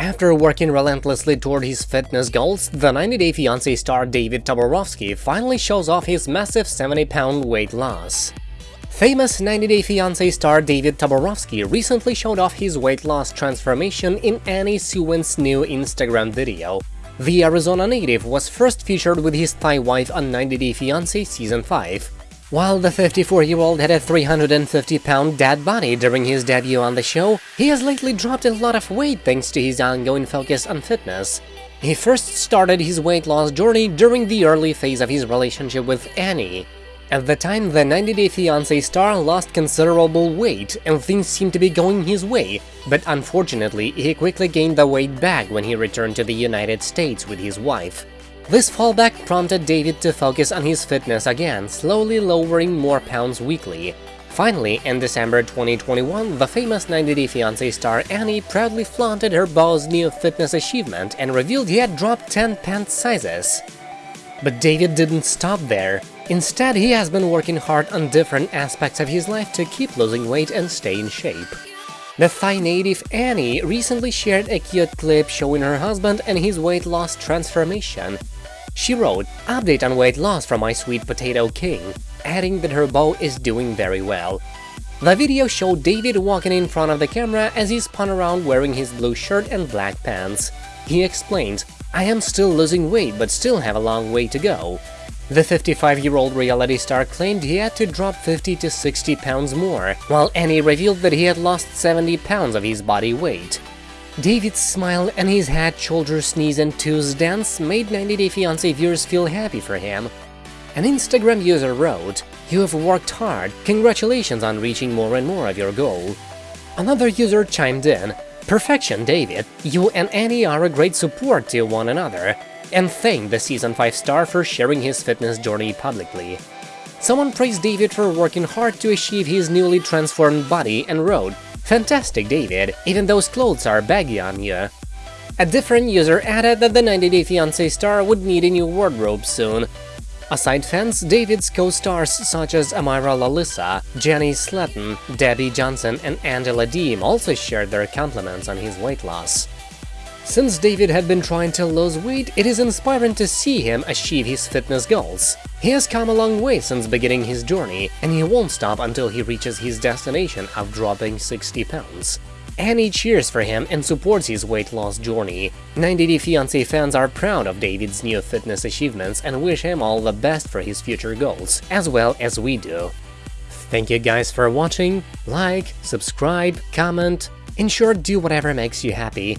After working relentlessly toward his fitness goals, the 90 Day Fiancé star David Toborowsky finally shows off his massive 70-pound weight loss. Famous 90 Day Fiancé star David Toborowsky recently showed off his weight loss transformation in Annie Suwan's new Instagram video. The Arizona native was first featured with his Thai wife on 90 Day Fiancé Season 5. While the 54-year-old had a 350-pound dad body during his debut on the show, he has lately dropped a lot of weight thanks to his ongoing focus on fitness. He first started his weight loss journey during the early phase of his relationship with Annie. At the time, the 90 Day Fiancé star lost considerable weight and things seemed to be going his way, but unfortunately, he quickly gained the weight back when he returned to the United States with his wife. This fallback prompted David to focus on his fitness again, slowly lowering more pounds weekly. Finally, in December 2021, the famous 90 Day Fiancé star Annie proudly flaunted her beau's new fitness achievement and revealed he had dropped 10 pant sizes. But David didn't stop there. Instead, he has been working hard on different aspects of his life to keep losing weight and stay in shape. The Thai native Annie recently shared a cute clip showing her husband and his weight loss transformation. She wrote, update on weight loss from my sweet potato king, adding that her beau is doing very well. The video showed David walking in front of the camera as he spun around wearing his blue shirt and black pants. He explained, I am still losing weight but still have a long way to go. The 55-year-old reality star claimed he had to drop 50 to 60 pounds more, while Annie revealed that he had lost 70 pounds of his body weight. David's smile and his head, shoulder sneeze and toes dance made 90 Day Fiancé viewers feel happy for him. An Instagram user wrote, You have worked hard, congratulations on reaching more and more of your goal. Another user chimed in, Perfection, David, you and Annie are a great support to one another, and thanked the Season 5 star for sharing his fitness journey publicly. Someone praised David for working hard to achieve his newly transformed body and wrote, Fantastic, David, even those clothes are baggy on you. A different user added that the 90 Day Fiancé star would need a new wardrobe soon. Aside fans, David's co-stars such as Amira Lalissa, Jenny Slatten, Debbie Johnson and Angela Deem also shared their compliments on his weight loss. Since David had been trying to lose weight, it is inspiring to see him achieve his fitness goals. He has come a long way since beginning his journey, and he won't stop until he reaches his destination of dropping 60 pounds. Annie cheers for him and supports his weight loss journey. 90 Day Fiancé fans are proud of David's new fitness achievements and wish him all the best for his future goals, as well as we do. Thank you guys for watching, like, subscribe, comment, in short do whatever makes you happy.